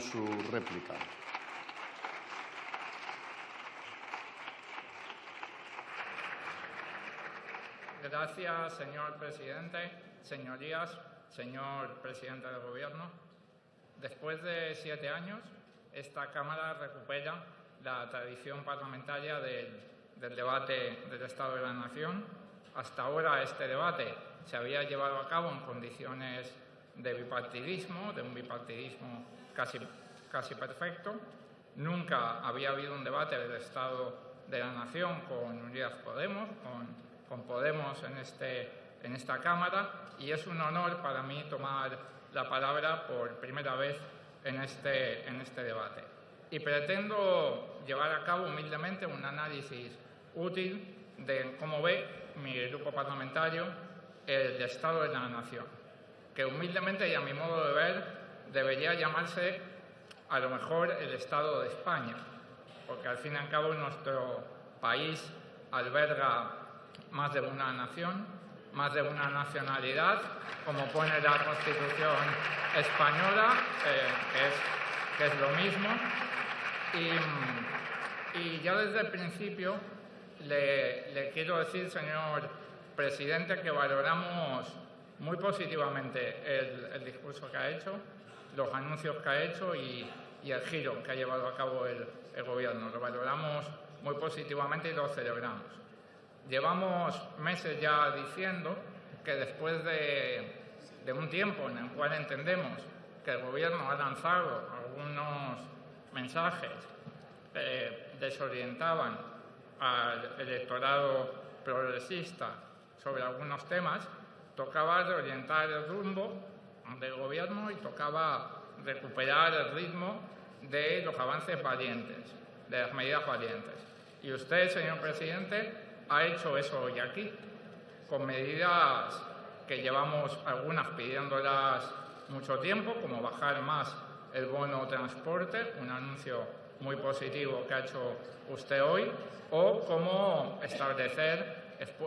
su réplica. Gracias, señor presidente. Señorías, señor presidente del Gobierno. Después de siete años, esta Cámara recupera la tradición parlamentaria del, del debate del Estado de la Nación. Hasta ahora este debate se había llevado a cabo en condiciones de bipartidismo, de un bipartidismo casi, casi perfecto. Nunca había habido un debate del Estado de la Nación con Unidas Podemos, con, con Podemos en, este, en esta Cámara, y es un honor para mí tomar la palabra por primera vez en este, en este debate. Y pretendo llevar a cabo humildemente un análisis útil de cómo ve mi grupo parlamentario el Estado de la Nación, que humildemente y a mi modo de ver debería llamarse a lo mejor el Estado de España, porque al fin y al cabo nuestro país alberga más de una nación, más de una nacionalidad, como pone la Constitución española, eh, que, es, es, lo mismo. Y, ya desde el principio le, quiero decir, señor presidente, que valoramos muy positivamente el, discurso que ha hecho, los anuncios que ha hecho y, el giro que ha llevado a cabo el, Gobierno. Lo valoramos muy positivamente y lo celebramos. Llevamos meses ya diciendo que después de, de, un tiempo en el cual entendemos que el Gobierno ha lanzado algunos mensajes eh, desorientaban al electorado progresista sobre algunos temas, tocaba reorientar el rumbo del Gobierno y tocaba recuperar el ritmo de los avances valientes, de las medidas valientes. Y usted, señor presidente, ha hecho eso hoy aquí, con medidas que llevamos algunas pidiéndolas mucho tiempo, como bajar más el bono transporte, un anuncio muy positivo que ha hecho usted hoy, o como establecer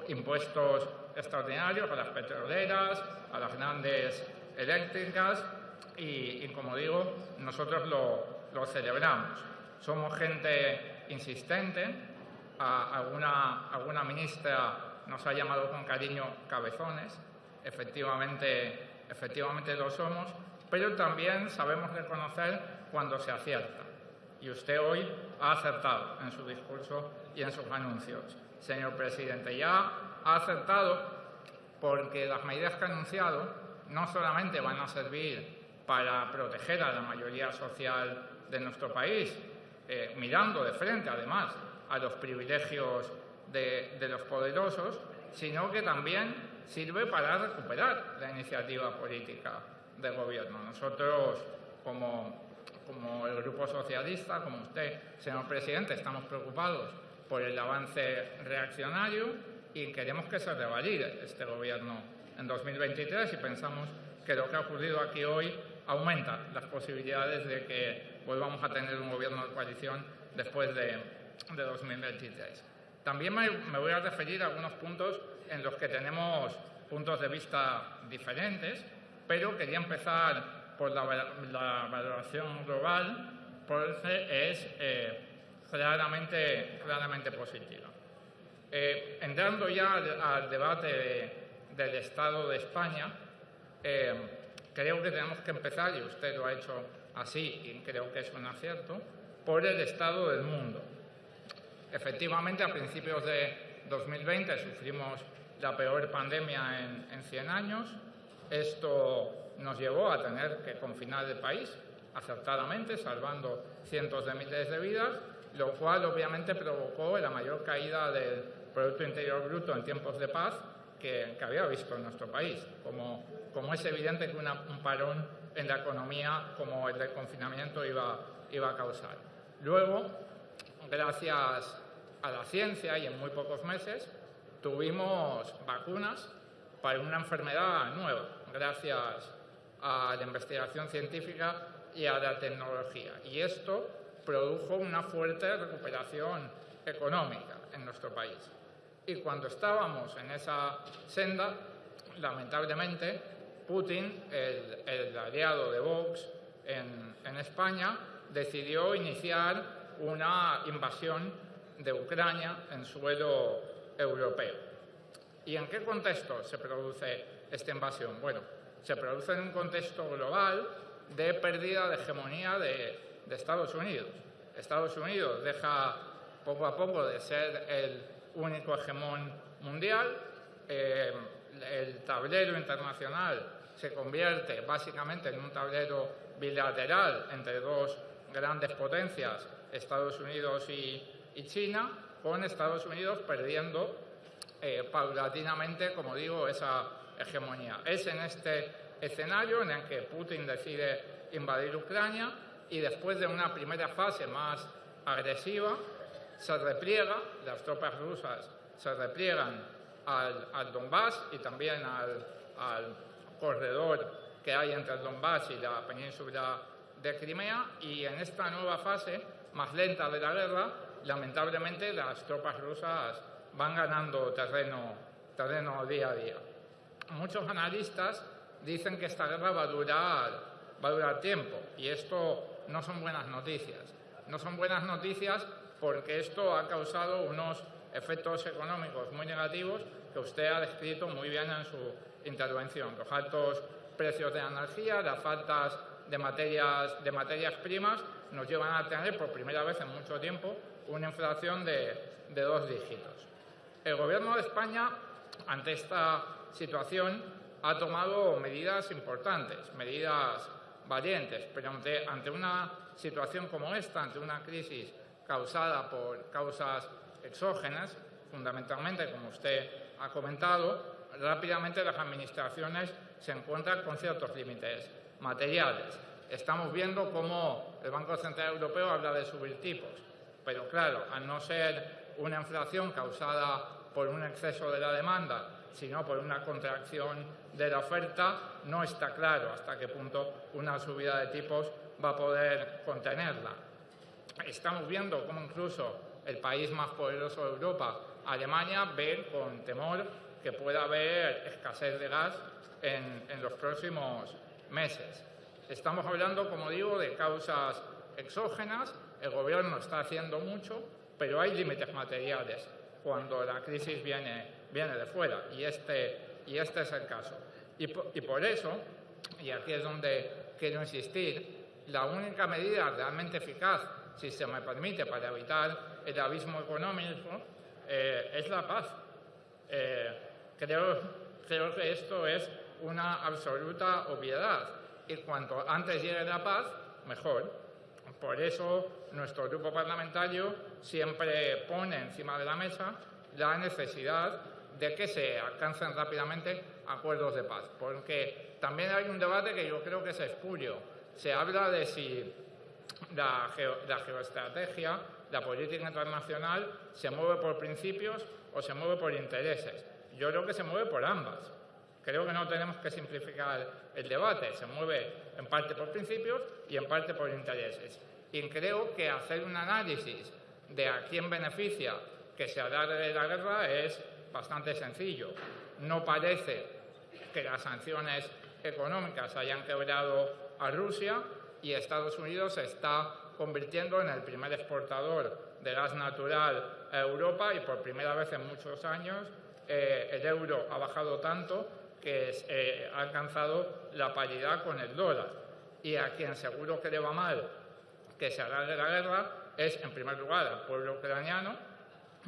impuestos extraordinarios a las petroleras, a las grandes eléctricas y, como digo, nosotros lo, celebramos. Somos gente insistente, alguna, alguna ministra nos ha llamado con cariño cabezones, efectivamente, efectivamente lo somos, pero también sabemos reconocer cuando se acierta. Y usted hoy ha acertado en su discurso y en sus anuncios. Señor presidente, ya ha acertado porque las medidas que ha anunciado no solamente van a servir para proteger a la mayoría social de nuestro país, eh, mirando de frente además a los privilegios de, de los poderosos, sino que también sirve para recuperar la iniciativa política del Gobierno. Nosotros, como, como el Grupo Socialista, como usted, señor presidente, estamos preocupados por el avance reaccionario y queremos que se revalide este Gobierno en 2023 y pensamos que lo que ha ocurrido aquí hoy aumenta las posibilidades de que volvamos a tener un Gobierno de coalición después de, de 2023. También me, voy a referir a algunos puntos en los que tenemos puntos de vista diferentes, pero quería empezar por la, la valoración global, porque es eh, claramente, claramente positiva. Eh, entrando ya al, al debate de, del Estado de España, eh, creo que tenemos que empezar, y usted lo ha hecho así, y creo que es un acierto, por el estado del mundo. Efectivamente, a principios de 2020 sufrimos la peor pandemia en, en 100 años. Esto nos llevó a tener que confinar el país acertadamente, salvando cientos de miles de vidas, lo cual obviamente provocó la mayor caída del Producto Interior Bruto en tiempos de paz que, había visto en nuestro país. Como, como es evidente que un parón en la economía como el del confinamiento iba, iba a causar. Luego, gracias a la ciencia y en muy pocos meses, tuvimos vacunas para una enfermedad nueva, gracias a la investigación científica y a la tecnología. Y esto produjo una fuerte recuperación económica en nuestro país. Y cuando estábamos en esa senda, lamentablemente, Putin, el, aliado de Vox en España, decidió iniciar una invasión de Ucrania en suelo europeo. ¿Y en qué contexto se produce esta invasión? Bueno, se produce en un contexto global de pérdida de hegemonía de, Estados Unidos. Estados Unidos deja poco a poco de ser el único hegemón mundial, eh, el tablero internacional se convierte básicamente en un tablero bilateral entre dos grandes potencias, Estados Unidos y, China, con Estados Unidos perdiendo eh, paulatinamente, como digo, esa hegemonía. Es en este escenario en el que Putin decide invadir Ucrania y después de una primera fase más agresiva, se repliega, las tropas rusas se repliegan al, Donbass y también al, al, corredor que hay entre el Donbass y la península de Crimea y en esta nueva fase más lenta de la guerra, lamentablemente las tropas rusas van ganando terreno, terreno día a día. Muchos analistas dicen que esta guerra va a durar, va a durar tiempo y esto no son buenas noticias. No son buenas noticias porque esto ha causado unos efectos económicos muy negativos que usted ha descrito muy bien en su intervención. Los altos precios de energía, las faltas de materias, de materias primas nos llevan a tener por primera vez en mucho tiempo una inflación de, de dos dígitos. El Gobierno de España, ante esta situación, ha tomado medidas importantes, medidas valientes, pero ante, ante una situación como esta, ante una crisis causada por causas exógenas, fundamentalmente, como usted ha comentado, rápidamente las administraciones se encuentran con ciertos límites materiales. Estamos viendo cómo el Banco Central Europeo habla de subir tipos, pero claro, al no ser una inflación causada por un exceso de la demanda, sino por una contracción de la oferta, no está claro hasta qué punto una subida de tipos va a poder contenerla. Estamos viendo cómo incluso el país más poderoso de Europa, Alemania, ve con temor que pueda haber escasez de gas en, en los próximos meses. Estamos hablando, como digo, de causas exógenas. El Gobierno está haciendo mucho, pero hay límites materiales cuando la crisis viene, viene de fuera, y este, y este es el caso. Y y por eso, y aquí es donde quiero insistir, la única medida realmente eficaz, si se me permite, para evitar el abismo económico, eh, es la paz. Eh, creo, creo que esto es una absoluta obviedad y cuanto antes llegue la paz, mejor. Por eso nuestro grupo parlamentario siempre pone encima de la mesa la necesidad de que se alcancen rápidamente acuerdos de paz, porque también hay un debate que yo creo que es espurio. Se habla de si la, geoestrategia, la política internacional, se mueve por principios o se mueve por intereses. Yo creo que se mueve por ambas. Creo que no tenemos que simplificar el debate, se mueve en parte por principios y en parte por intereses. Y creo que hacer un análisis de a quién beneficia que se alargue la guerra es bastante sencillo. No parece que las sanciones económicas hayan quebrado a Rusia y Estados Unidos se está convirtiendo en el primer exportador de gas natural a Europa y por primera vez en muchos años eh, el euro ha bajado tanto que eh, ha alcanzado la paridad con el dólar. Y a quien seguro que le va mal que se alargue la guerra es, en primer lugar, al pueblo ucraniano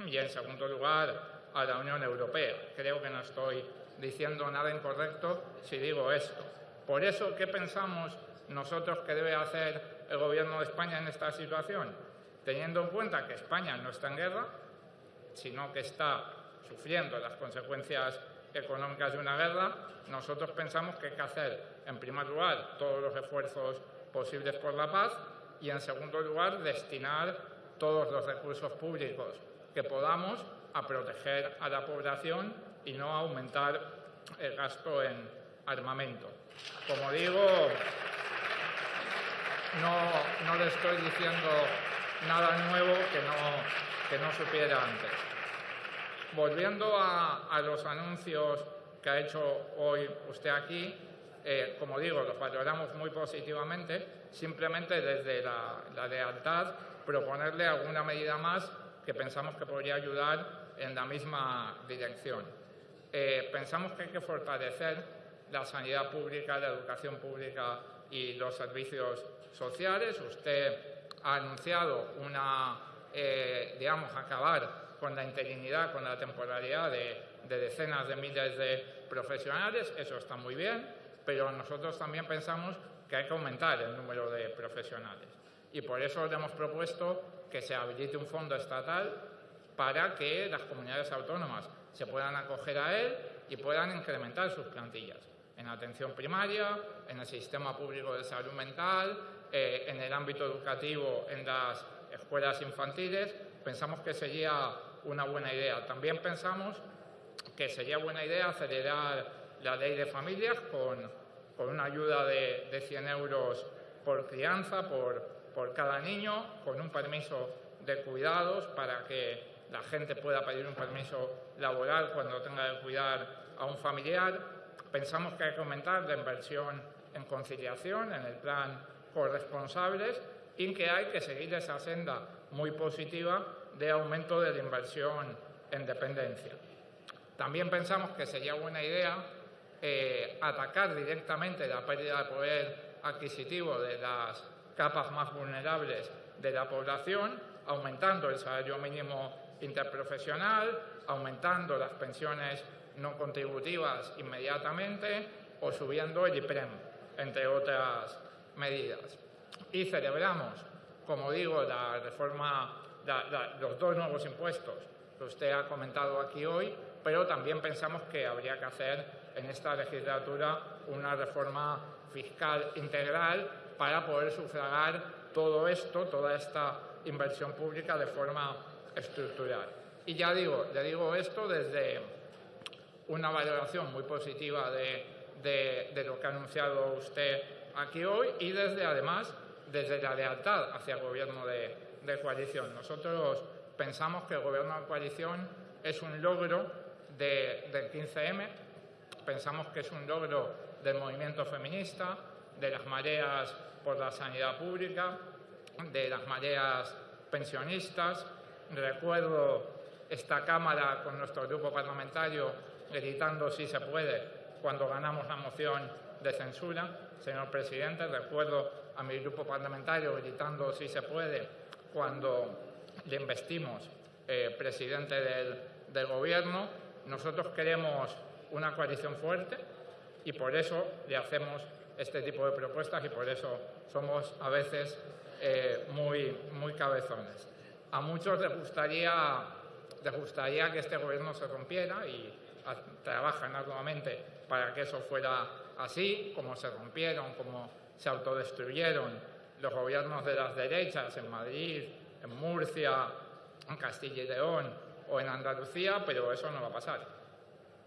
y, en segundo lugar, a la Unión Europea. Creo que no estoy diciendo nada incorrecto si digo esto. Por eso, ¿qué pensamos nosotros que debe hacer el Gobierno de España en esta situación? Teniendo en cuenta que España no está en guerra, sino que está sufriendo las consecuencias económicas de una guerra, nosotros pensamos que hay que hacer, en primer lugar, todos los esfuerzos posibles por la paz y, en segundo lugar, destinar todos los recursos públicos que podamos a proteger a la población y no a aumentar el gasto en armamento. Como digo, no, no le estoy diciendo nada nuevo que no, que no supiera antes. Volviendo a, los anuncios que ha hecho hoy usted aquí, eh, como digo, los valoramos muy positivamente, simplemente desde la, la lealtad proponerle alguna medida más que pensamos que podría ayudar en la misma dirección. Eh, pensamos que hay que fortalecer la sanidad pública, la educación pública y los servicios sociales. Usted ha anunciado una, eh, digamos, acabar con la interinidad, con la temporalidad de, de decenas de miles de profesionales. Eso está muy bien, pero nosotros también pensamos que hay que aumentar el número de profesionales. Y por eso le hemos propuesto que se habilite un fondo estatal para que las comunidades autónomas se puedan acoger a él y puedan incrementar sus plantillas en atención primaria, en el sistema público de salud mental, eh, en el ámbito educativo, en las escuelas infantiles. Pensamos que sería una buena idea. También pensamos que sería buena idea acelerar la ley de familias con, con una ayuda de, de 100 euros por crianza, por, por cada niño, con un permiso de cuidados para que la gente pueda pedir un permiso laboral cuando tenga que cuidar a un familiar. Pensamos que hay que aumentar la inversión en conciliación, en el plan corresponsables, y que hay que seguir esa senda muy positiva de aumento de la inversión en dependencia. También pensamos que sería buena idea eh, atacar directamente la pérdida de poder adquisitivo de las capas más vulnerables de la población, aumentando el salario mínimo interprofesional, aumentando las pensiones no contributivas inmediatamente o subiendo el IPREM, entre otras medidas. Y celebramos, como digo, la reforma, la, la, los dos nuevos impuestos que usted ha comentado aquí hoy, pero también pensamos que habría que hacer en esta legislatura una reforma fiscal integral para poder sufragar todo esto, toda esta inversión pública de forma estructural. Y ya digo, le digo esto desde una valoración muy positiva de, de, lo que ha anunciado usted aquí hoy y desde, además, desde la lealtad hacia el gobierno de, coalición. Nosotros pensamos que el gobierno de coalición es un logro de, del 15M, pensamos que es un logro del movimiento feminista, de las mareas por la sanidad pública, de las mareas pensionistas, Recuerdo esta Cámara con nuestro grupo parlamentario gritando si se puede cuando ganamos la moción de censura. Señor presidente, recuerdo a mi grupo parlamentario gritando si se puede cuando le investimos eh, presidente del, Gobierno. Nosotros queremos una coalición fuerte y por eso le hacemos este tipo de propuestas y por eso somos a veces eh, muy, muy cabezones. A muchos les gustaría, les gustaría que este gobierno se rompiera y trabajan arduamente para que eso fuera así, como se rompieron, como se autodestruyeron los gobiernos de las derechas en Madrid, en Murcia, en Castilla y León o en Andalucía, pero eso no va a pasar.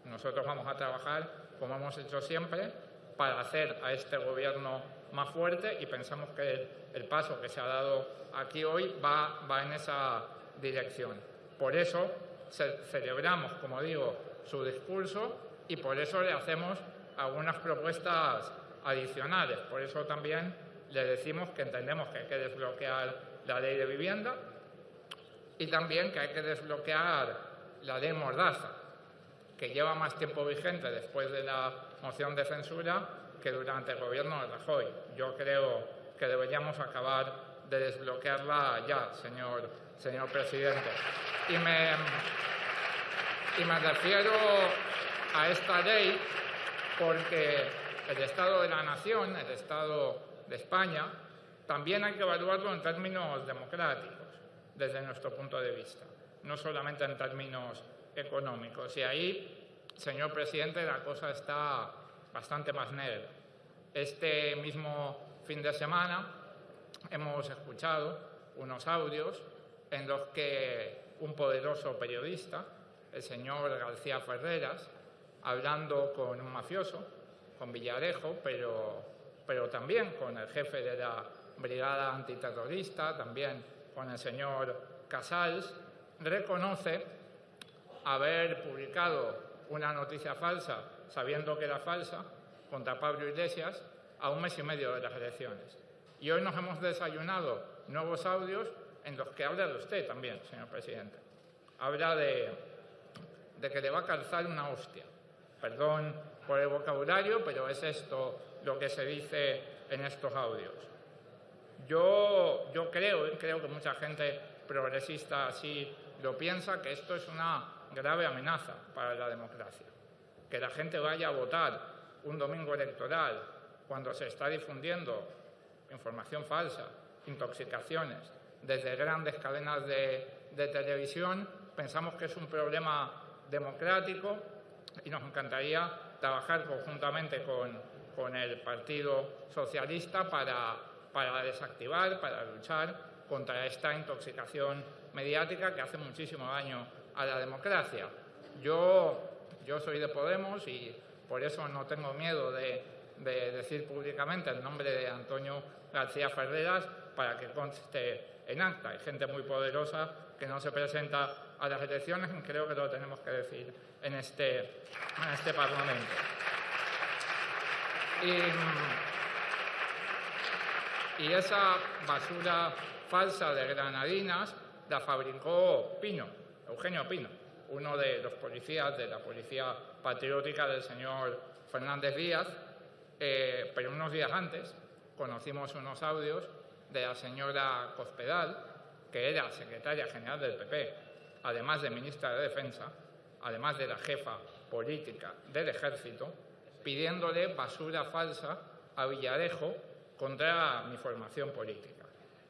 Nosotros vamos a trabajar, como hemos hecho siempre, para hacer a este gobierno más fuerte y pensamos que el, paso que se ha dado aquí hoy va, va en esa dirección. Por eso ce celebramos, como digo, su discurso y por eso le hacemos algunas propuestas adicionales. Por eso también le decimos que entendemos que hay que desbloquear la ley de vivienda y también que hay que desbloquear la ley Mordaza, que lleva más tiempo vigente después de la moción de censura que durante el gobierno de Rajoy. Yo creo que deberíamos acabar de desbloquearla ya, señor, señor presidente. Y me, y me refiero a esta ley porque el Estado de la Nación, el Estado de España, también hay que evaluarlo en términos democráticos, desde nuestro punto de vista, no solamente en términos económicos. Y ahí, señor presidente, la cosa está bastante más negra. Este mismo fin de semana hemos escuchado unos audios en los que un poderoso periodista, el señor García Ferreras, hablando con un mafioso, con Villarejo, pero, pero también con el jefe de la brigada antiterrorista, también con el señor Casals, reconoce haber publicado una noticia falsa sabiendo que era falsa contra Pablo Iglesias a un mes y medio de las elecciones. Y hoy nos hemos desayunado nuevos audios en los que habla de usted también, señor presidente. Habla de, de que le va a calzar una hostia. Perdón por el vocabulario, pero es esto lo que se dice en estos audios. Yo, yo creo, creo que mucha gente progresista así lo piensa, que esto es una grave amenaza para la democracia. Que la gente vaya a votar un domingo electoral cuando se está difundiendo información falsa, intoxicaciones, desde grandes cadenas de, televisión, pensamos que es un problema democrático y nos encantaría trabajar conjuntamente con, con el Partido Socialista para, para desactivar, para luchar contra esta intoxicación mediática que hace muchísimo daño a la democracia. Yo, yo soy de Podemos y por eso no tengo miedo de, de decir públicamente el nombre de Antonio García Ferreras para que conste en acta. Hay gente muy poderosa que no se presenta a las elecciones y creo que lo tenemos que decir en este, en este Parlamento. Y esa basura falsa de granadinas la fabricó Pino, Eugenio Pino, uno de los policías de la Policía Patriótica del señor Fernández Díaz, eh, pero unos días antes conocimos unos audios de la señora Cospedal, que era secretaria general del PP, además de ministra de Defensa, además de la jefa política del ejército, pidiéndole basura falsa a Villarejo contra mi formación política.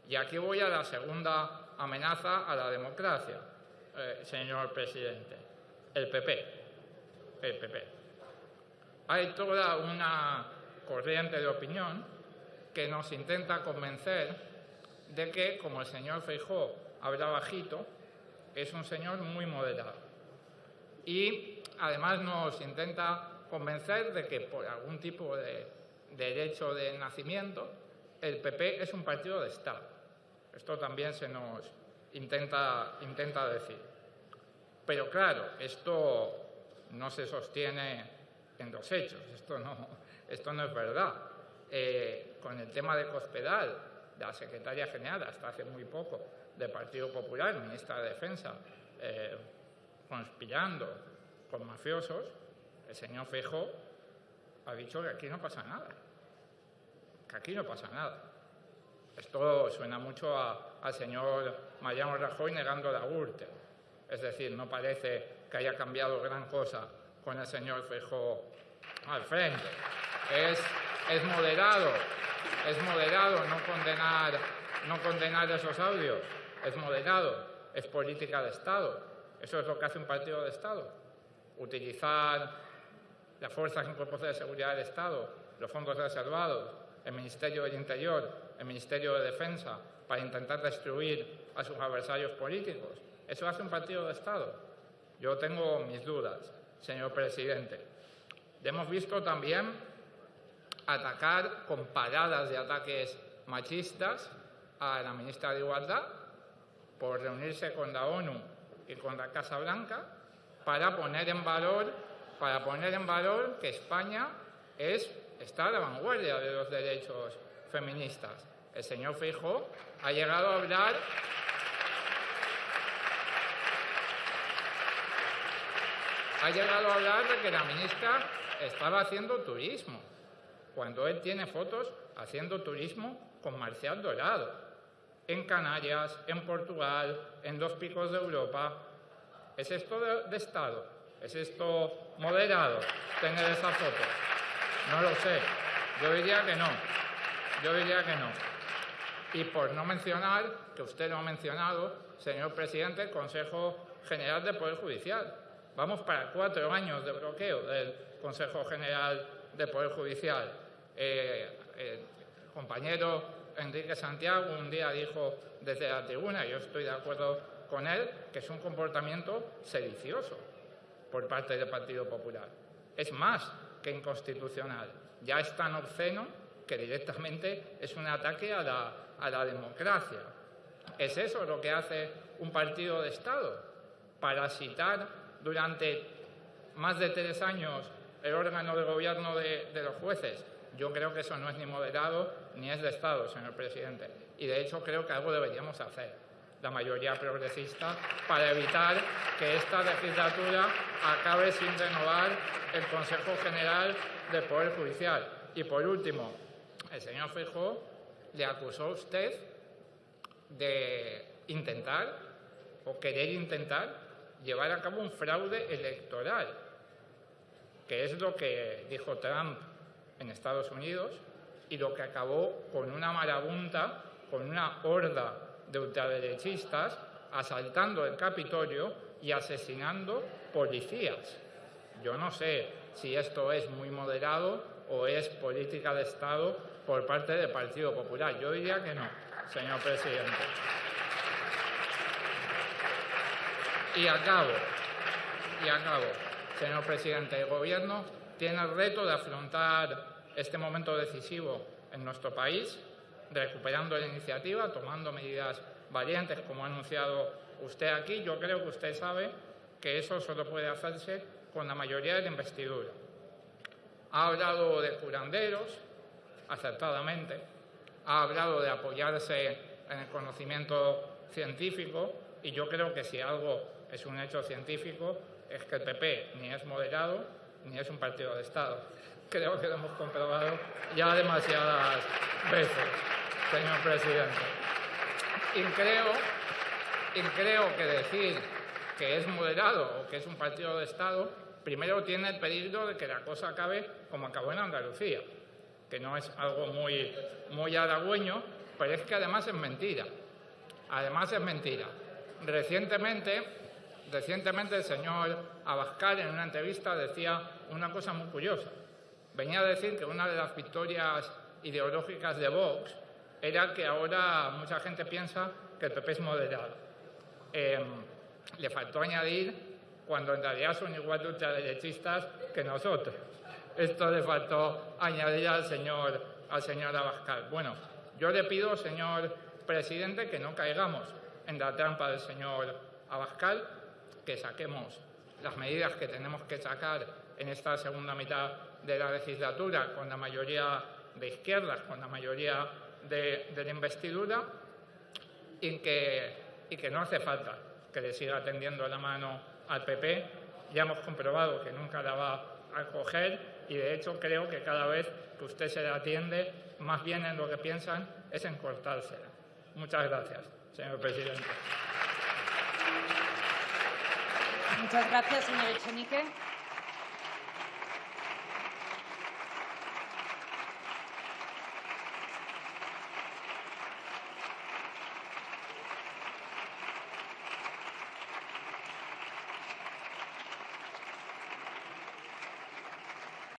Y aquí voy a la segunda amenaza a la democracia, eh, señor presidente. El PP. El PP. Hay toda una corriente de opinión que nos intenta convencer de que, como el señor Feijó habla bajito, es un señor muy moderado. Y además nos intenta convencer de que por algún tipo de derecho de nacimiento, el PP es un partido de Estado. Esto también se nos intenta, intenta decir. Pero claro, esto no se sostiene en los hechos, esto no, esto no es verdad. Eh, con el tema de Cospedal, la secretaria general hasta hace muy poco del Partido Popular, ministra de Defensa, eh, conspirando con mafiosos, el señor Fejo ha dicho que aquí no pasa nada, que aquí no pasa nada. Esto suena mucho al señor Mariano Rajoy negando la URTE. Es decir, no parece que haya cambiado gran cosa con el señor Fejo al frente. Es, moderado, es moderado no condenar, no condenar esos audios, es moderado, es política de Estado. Eso es lo que hace un partido de Estado. Utilizar las fuerzas y cuerpos de seguridad del Estado, los fondos reservados, el Ministerio del Interior, el Ministerio de Defensa, para intentar destruir a sus adversarios políticos. Eso hace un partido de Estado. Yo tengo mis dudas, señor presidente. Hemos visto también atacar con paradas de ataques machistas a la ministra de Igualdad por reunirse con la ONU y con la Casa Blanca para poner en valor, para poner en valor que España es, está a la vanguardia de los derechos feministas. El señor Feijóo ha llegado a hablar ha llegado a hablar de que la ministra estaba haciendo turismo, cuando él tiene fotos haciendo turismo con Marcial Dorado, en Canarias, en Portugal, en dos picos de Europa. ¿Es esto de, Estado? ¿Es esto moderado tener esa foto? No lo sé. Yo diría que no. Yo diría que no. Y por no mencionar, que usted lo ha mencionado, señor presidente, el Consejo General del Poder Judicial. Vamos para cuatro años de bloqueo del Consejo General del Poder Judicial. Eh, compañero Enrique Santiago un día dijo desde la tribuna, yo estoy de acuerdo con él, que es un comportamiento sedicioso por parte del Partido Popular. Es más que inconstitucional. Ya es tan obsceno que directamente es un ataque a la, a la democracia. ¿Es eso lo que hace un partido de Estado? Parasitar durante más de tres años el órgano de gobierno de, de los jueces. Yo creo que eso no es ni moderado ni es de Estado, señor presidente. Y de hecho creo que algo deberíamos hacer, la mayoría progresista, para evitar que esta legislatura acabe sin renovar el Consejo General del Poder Judicial. Y por último, el señor Feijóo le acusó a usted de intentar o querer intentar llevar a cabo un fraude electoral, que es lo que dijo Trump en Estados Unidos y lo que acabó con una marabunta, con una horda de ultraderechistas asaltando el Capitolio y asesinando policías. Yo no sé si esto es muy moderado o es política de Estado por parte del Partido Popular. Yo diría que no, señor presidente. Y acabo, y acabo, señor presidente. El Gobierno tiene el reto de afrontar este momento decisivo en nuestro país, recuperando la iniciativa, tomando medidas valientes, como ha anunciado usted aquí. Yo creo que usted sabe que eso solo puede hacerse con la mayoría de la investidura. Ha hablado de curanderos, acertadamente, ha hablado de apoyarse en el conocimiento científico y yo creo que si algo es un hecho científico es que el PP ni es moderado ni es un partido de Estado. Creo que lo hemos comprobado ya demasiadas veces, señor presidente. Y creo, y creo que decir que es moderado o que es un partido de Estado, primero tiene el peligro de que la cosa acabe como acabó en Andalucía, que no es algo muy, muy halagüeño, pero es que además es mentira. Además es mentira. Recientemente, recientemente el señor Abascal en una entrevista decía una cosa muy curiosa. Venía a decir que una de las victorias ideológicas de Vox era que ahora mucha gente piensa que el PP es moderado. Eh, le faltó añadir cuando en realidad son igual de ultraderechistas que nosotros. Esto le faltó añadir al señor, al señor Abascal. Bueno, yo le pido, señor presidente, que no caigamos en la trampa del señor Abascal, que saquemos las medidas que tenemos que sacar en esta segunda mitad de la legislatura con la mayoría de izquierdas, con la mayoría de, de la investidura y que, y que no hace falta que le siga tendiendo la mano al PP. Ya hemos comprobado que nunca la va a coger y de hecho creo que cada vez que usted se la atiende, más bien en lo que piensan es en cortársela. Muchas gracias, señor presidente. Muchas gracias, señor Echenique.